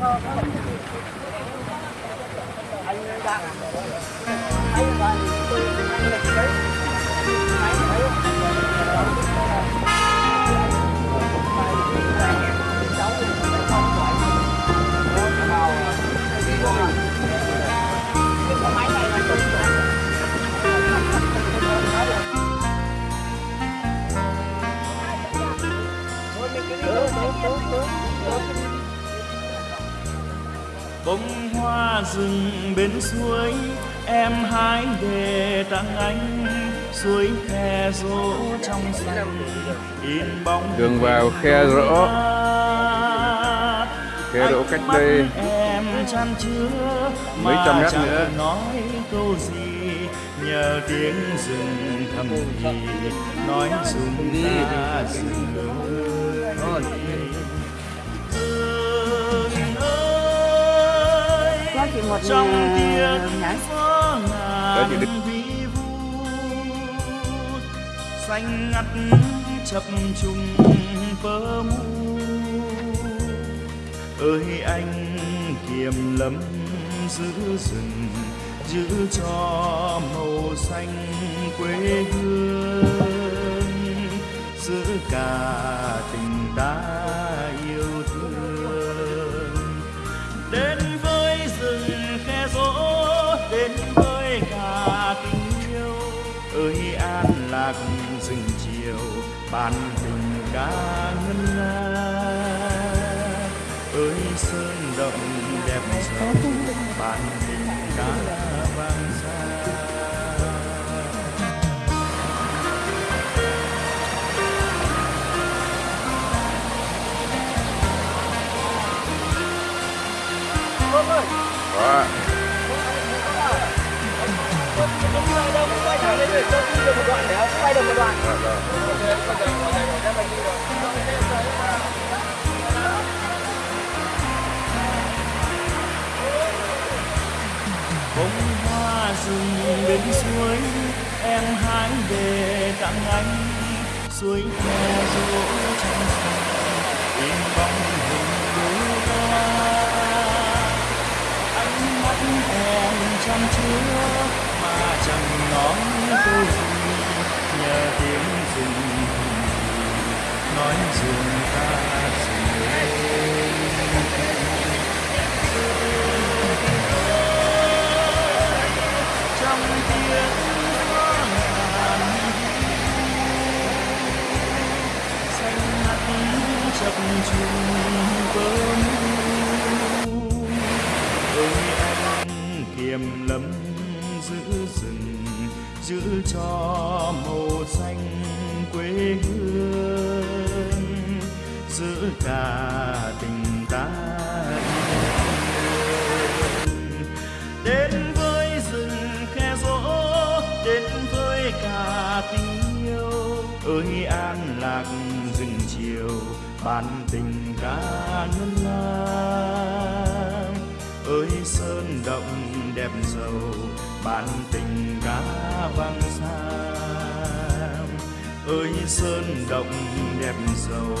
Oh, bông hoa rừng bên suối em hái để tặng anh suối khe rỗ trong rừng in bóng đường vào khe rỗ. khe rỗ cách đây em chăn chứa mấy trăm mét nữa. nói câu gì. Nhờ tiếng rừng thầm thì nói dùng ta rừng ơi một trong tiếng Đó chị ngàn vi vu xanh ngắt chập trùng bờ mu ơi anh kiềm lắm giữ rừng giữ cho màu xanh quê hương giữ cả tình ta lạc rừng chiều ban tình ca ngân nga. Ơi sơn động đẹp giàu ban tình ca được một đoạn bông hoa rừng bên suối, em hái về tặng anh. Suối khe rỗ trong sông in bóng hình đôi ta ánh mắt em chăm chứa mà chẳng nói câu gì, nhờ tiếng rừng. Nói rừng ta rừng trong tiếng hoa ngàn. Xanh mắt chập trùng bờ mu ơi anh kiềm lắm giữ rừng, giữ cho màu xanh quê hương, giữ cả tình ta đến với rừng khe rỗ, đến với cả tình yêu. Ơi an lạc rừng chiều, bàn tình ca ngân nga ơi sơn động đẹp giàu bạn tình ca vang xa ơi sơn động đẹp giàu.